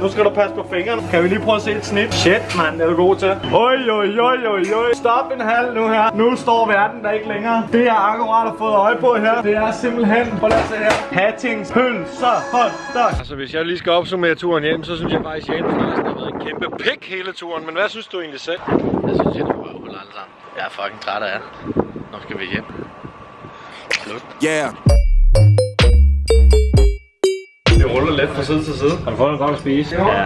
Nu skal du passe på fingrene. Kan vi lige prøve at se et snit? Shit, mand, det er du god til. Oj, oj, oj, oj, oj. Stop en halv nu her. Nu står verden der ikke længere. Det jeg akkurat har fået øje på her, det er simpelthen, prøv lige at se her. Hattings, pølser, hotdog. Altså, hvis jeg lige skal opsummere turen hjem, så synes jeg faktisk, at Larsen har været en kæmpe pik hele turen. Men hvad synes du egentlig selv? Jeg synes, jeg er røvhul alle sammen. Jeg er fucking træt af jer. Nu skal vi hjem. Slut. Yeah. Det ruller let fra side til side. Har du fået noget godt at spise? Ja.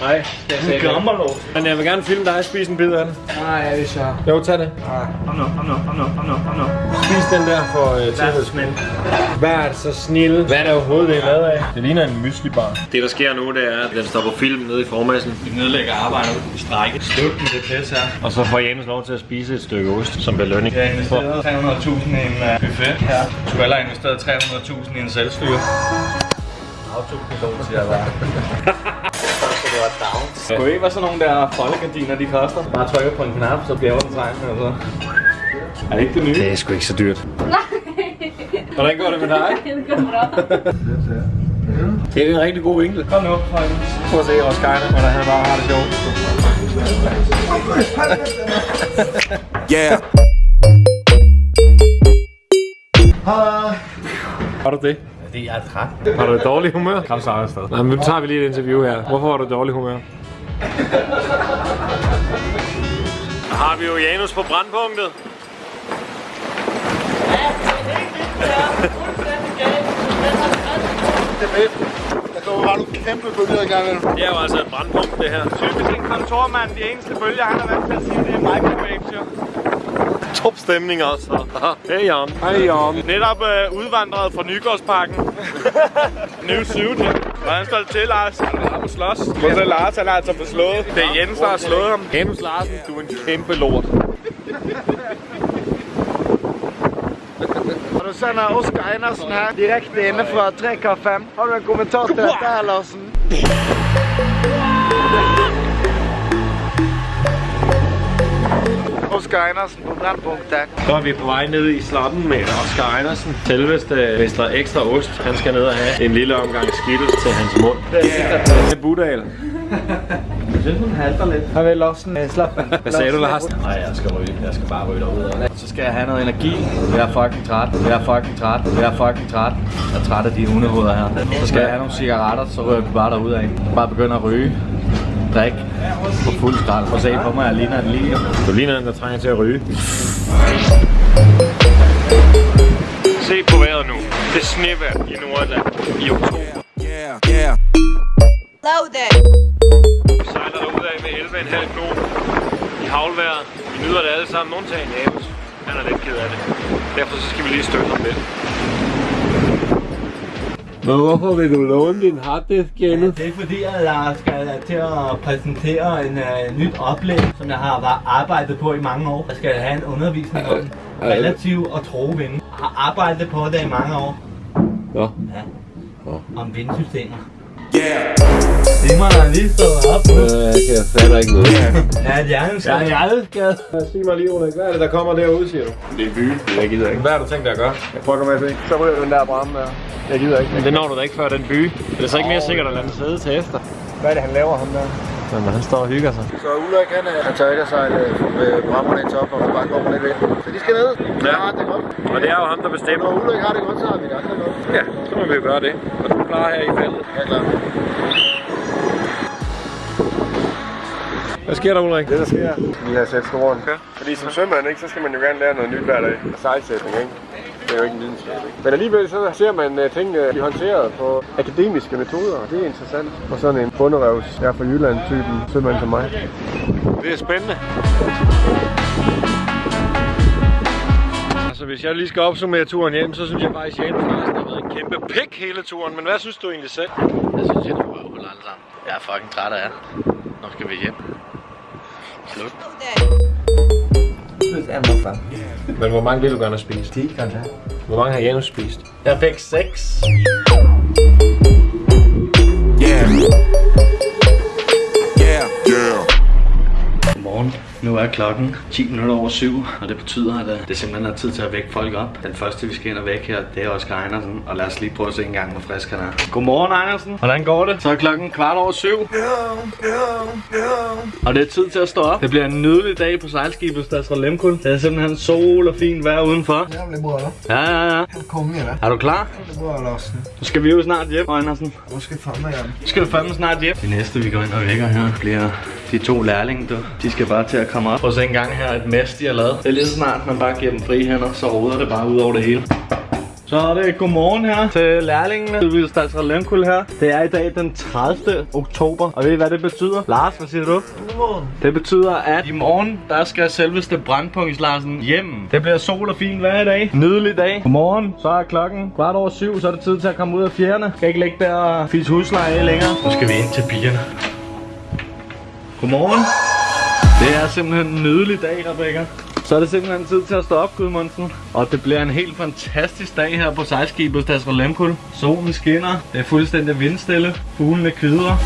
Nej, det er gammerlås. Men jeg vil gerne filme dig spise en bid af det. Nej, det er så. Jo, tag det. Kom nu, kom nu, kom nu, kom nu, kom nu. Spis den der for uh, tilhørsmænd. Vær så snil. Hvad er det overhovedet, det er lavet af? Det ligner en mysli bar. Det der sker nu, det er, at den stopper film nede i formassen. Vi nedlægger arbejdet i strække. Slut med det pisse her. Og så får Janus lov til at spise et stykke ost som belønning. Jeg har investeret 300.000 i en uh, buffet her. Du har heller investeret 300.000 i en selvstyre. Autopilot, siger jeg bare. Skulle ikke være sådan nogle der foldegardiner, de koster? Bare trykker på en knap, så bliver den tegnet, og så... Er det ikke det nye? Det er sgu ikke så dyrt. Hvordan går det med dig? Det går bra. Det er en rigtig god vinkel. Kom nu. Prøv at se Roskilde, hvordan han bare har det sjovt. Yeah. Har du det? Fordi jeg er træt. Har du et dårligt humør? Kom så afsted. Nej, men nu tager vi lige et interview her. Hvorfor har du et dårligt humør? Har vi jo Janus på brandpunktet. Har du kæmpe bølger i gang Det er jo altså et brandpunkt, det her. Typisk en kontormand. De eneste bølger, han har været til at sige, det er microwaves, jo. Top stemning også. Hej Jan. Hej Jan. Netop øh, udvandret fra Nygårdsparken. New suit. Hvordan står det til, Lars? Han er på slås. Prøv at Lars, han har altså beslået. Det er Jens, der har slået ham. Jens Larsen, du er en kæmpe lort. Du sender Oscar Einersen her direkte inde fra 3K5. Har du en kommentar til dette her, Larsen? Oscar Einersen på brandpunktet. Så er vi på vej ned i slotten med Oscar Einersen. Selveste Mester Ekstra Ost. Han skal ned og have en lille omgang skittles til hans mund. Det er Budal. Jeg synes, hun halter lidt. Har vi Larsen uh, slap Hvad sagde du, Lars? Nej, jeg skal ryge. Jeg skal bare ryge derude. Så skal jeg have noget energi. Jeg er fucking træt. Jeg er fucking træt. Jeg er fucking træt. Jeg er træt af de hundehoveder her. Så skal jeg have nogle cigaretter, så ryger vi bare derude af. Bare begynde at ryge. Drik. På fuld skrald. Prøv at se på mig, jeg ligner en lige. Du ligner en, der trænger til at ryge. Se på vejret nu. Det snevejr i Nordjylland i oktober. Yeah, yeah. Loaded. Vi sejler derudad med 11,5 knop i havlvejret. Vi nyder det alle sammen. Undtagen Janus. Han er lidt ked af det. Derfor så skal vi lige støtte ham lidt. Men hvorfor vil du låne din harddisk, Janus? Det er fordi, at jeg skal til at præsentere en uh, nyt oplæg, som jeg har arbejdet på i mange år. Jeg skal have en undervisning om relativ og tro vind. Jeg har arbejdet på det i mange år. Nå. Ja. Om vindsystemer. Yeah. Det må jeg lige stå op på. Øh, jeg kan fatte ikke noget. Ja, det er jo skal. Jeg er aldrig Sig mig lige, Ulrik. Hvad er det, der kommer derude, siger du? Det er by. Jeg gider ikke. Hvad har du tænkt dig at gøre? Jeg prøver med at se. Så ryger den der brænde der. Jeg gider ikke. Men det når du da ikke før den by. Er det så ikke mere sikkert at lade den sidde til efter? Hvad er det, han laver, ham der? Jamen, han står og hygger sig. Så Ulrik, han, øh, han tør ikke at sejle med brammerne i top, og så bare kommer lidt ved. Så de skal ned. Ja. Ja, det er godt. Og det er jo ham, der bestemmer. Når Ulrik har det godt, så har vi det andre godt. Ja, så må vi jo gøre det. Og du er klar her i feltet. Ja, klar. Hvad sker der, Ulrik? Det der sker, vi har sat skoren. Ja. Fordi som sømand, ikke, så skal man jo gerne lære noget nyt hver dag. Sejlsætning, ikke? Det er jo ikke en videnskab, ikke? Men alligevel så ser man uh, tingene blive håndteret på akademiske metoder, og det er interessant. Og sådan en bunderøvs, jeg er fra Jylland-typen sømand som mig. Det er spændende. Altså, hvis jeg lige skal opsummere turen hjem, så synes jeg faktisk, at Janus Larsen har været en kæmpe pik hele turen. Men hvad synes du egentlig selv? Jeg synes, jeg er røvhul alle sammen. Jeg er fucking træt af jer. Nu skal vi hjem. Slut. Men hvor mange vil du gerne have spist? 10 kanskje. Hvor mange har Janus spist? Jeg fik 6. Yeah. Nu er klokken 10 minutter over syv, og det betyder, at øh, det simpelthen er tid til at vække folk op. Den første, vi skal ind og vække her, det er Oscar Einersen, og lad os lige prøve at se en gang, hvor frisk han er. Godmorgen, Einersen. Hvordan går det? Så er klokken kvart over syv. Og det er tid til at stå op. Det bliver en nydelig dag på sejlskibet Stadsra Lemkul. Det er simpelthen sol og fint vejr udenfor. Jävligt bra då. Ja, ja, ja. Konge va? Er du klar? Det er bra Larsen. Nu skal vi jo snart hjem, Einersen. Hvor skal fandme hjem? Nu skal du fandme snart hjem. Det næste, vi går ind og vækker her, bliver de to lærlinge, du. De skal bare til at komme op. Prøv at se en gang her et mess, de har lavet. Det er lige så snart, man bare giver dem fri hænder, så roder det bare ud over det hele. Så er det godmorgen her til lærlingene. Det vil Stadsra Lemkul her. Det er i dag den 30. oktober. Og ved I hvad det betyder? Lars, hvad siger du? Godmorgen. Det betyder, at i morgen, der skal selveste Brandpunkt Larsen hjem. Det bliver sol og fint hver dag. Nydelig dag. Godmorgen. Så er klokken kvart over syv, så er det tid til at komme ud af fjerne. Skal ikke ligge der og fise husleje længere. Nu skal vi ind til pigerne. Godmorgen. Det er simpelthen en nydelig dag, Rebecca. Så er det simpelthen tid til at stå op, Gudmundsen. Og det bliver en helt fantastisk dag her på sejlskibet Stadsra Lemkul. Solen skinner, det er fuldstændig vindstille, fuglene kvider.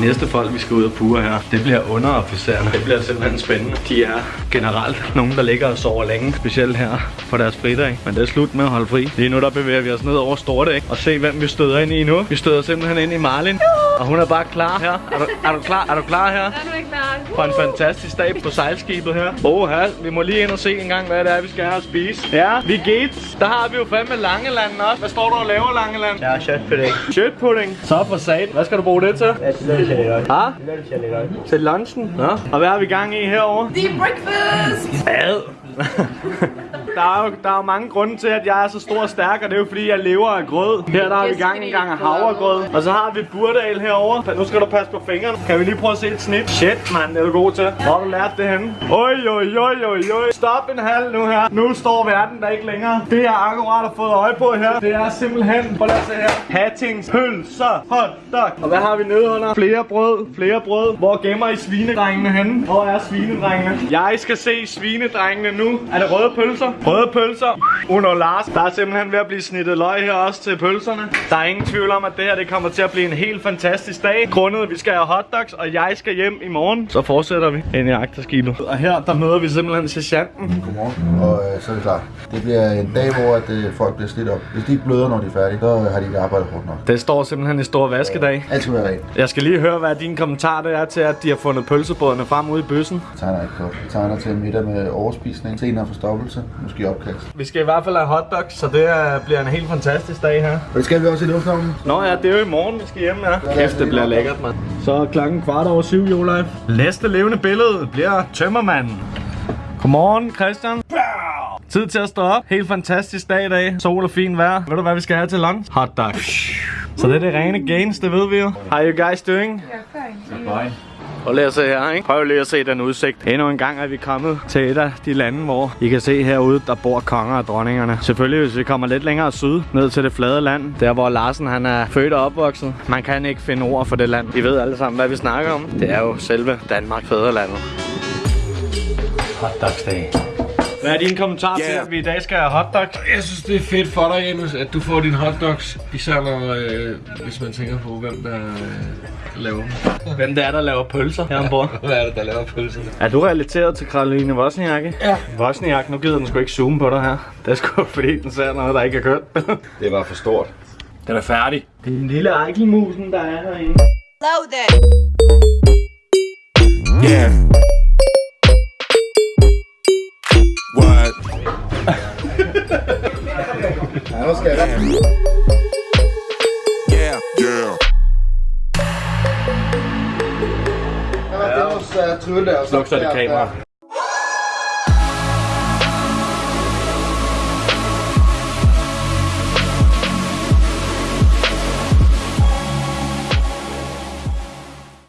De næste folk, vi skal ud og pure her, det bliver underofficererne. Det bliver simpelthen spændende. De er generelt nogen, der ligger og sover længe, specielt her på deres fridag. Men det er slut med at holde fri. Lige nu der bevæger vi os ned over Stortæk og se, hvem vi støder ind i nu. Vi støder simpelthen ind i Marlin, og hun er bare klar her. Er du, er du klar? Er du klar her? Er du ikke klar? For en fantastisk dag på sejlskibet her. Oha, vi må lige ind og se en gang, hvad det er, vi skal have at spise. Ja, vi gæt. Der har vi jo fandme Langeland også. Hvad står du og laver, Langeland? Ja, kött för dig. Shit pudding. Så for sat. Hvad skal du bruge det til? Ett lunch idag. Ha? Lunch idag. Til lunchen? Ja. Og hvad har vi gang i herovre? Deep breakfast! Ad. Der er, jo, der er jo mange grunde til, at jeg er så stor og stærk, og det er jo fordi, jeg lever af grød. Her der har vi gang en gang af havregrød. Og så har vi burdal herovre. Nu skal du passe på fingrene. Kan vi lige prøve at se et snit? Shit, mand, det er du god til. Hvor har du lært det henne? Oj, oj, oj, oj, oj. Stop en halv nu her. Nu står verden der ikke længere. Det jeg akkurat har fået øje på her, det er simpelthen, prøv lige at se her. Hattings, pølser, hotdog. Og hvad har vi nede under? Flere brød, flere brød. Hvor gemmer I svinedrengene henne? Hvor er svinedrengene? Jeg skal se svinedrengene nu. Er det røde pølser? Røde pølser. Uno Lars. Der er simpelthen ved at blive snittet løg her også til pølserne. Der er ingen tvivl om, at det her det kommer til at blive en helt fantastisk dag. Grundet, at vi skal have hotdogs, og jeg skal hjem i morgen. Så fortsætter vi ind i agterskibet. Og her, der møder vi simpelthen sergeanten. Godmorgen, og øh, så er det klart. Det bliver en dag, hvor at, øh, folk bliver slidt op. Hvis de ikke bløder, når de er færdige, så øh, har de ikke arbejdet hårdt nok. Det står simpelthen i stor vaskedag. Alt skal være rent. Jeg skal lige høre, hvad din kommentar det er til, at de har fundet pølsebådene frem ude i bøssen. Jeg tegner ikke godt. Jeg tegner til middag med overspisning, senere forstoppelse, måske opkast. Vi skal i hvert fald have hotdogs, så det bliver en helt fantastisk dag her. Og det skal vi også i lufthavnen. Nå ja, det er jo i morgen, vi skal hjem, ja. Kæft, det bliver lækkert, mand. Så er klokken kvart over syv, Jolaj. Næste levende billede bliver tømmermanden. Godmorgen, Christian. Tid til at stå op. Helt fantastisk dag i dag. Sol og fint vejr. Ved du, hvad vi skal have til lunch? Hot dog. Så det er det rene gains, det ved vi jo. How you guys doing? Prøv lige at se her, ikke? Prøv lige at se den udsigt. Endnu en gang er vi kommet til et af de lande, hvor I kan se herude, der bor konger og dronningerne. Selvfølgelig, hvis vi kommer lidt længere syd, ned til det flade land, der hvor Larsen han er født og opvokset. Man kan ikke finde ord for det land. I ved alle sammen, hvad vi snakker om. Det er jo selve Danmark, fædrelandet. Hotdogsdag. Hvad er din kommentar til, Yeah. at vi i dag skal have hotdogs? Jeg synes, det er fedt for dig, Janus, at du får dine hotdogs. Især når, øh, hvis man tænker på, hvem der øh, laver dem. Hvem det er, der laver pølser her ombord? Hvad er det, der laver pølserne? Er du relateret til Karoline Wozniak? Ja. Wozniak, nu gider den sgu ikke zoome på dig her. Det er sgu fordi, den ser noget, der ikke er kørt. Det var for stort. den er færdig. Det er en lille ejkelmusen, der er herinde. Loaded! Yeah. Ja, nu skal jeg Yeah. Yeah. Der var det hos uh, Trylle. og så Sluk så det der- kamera.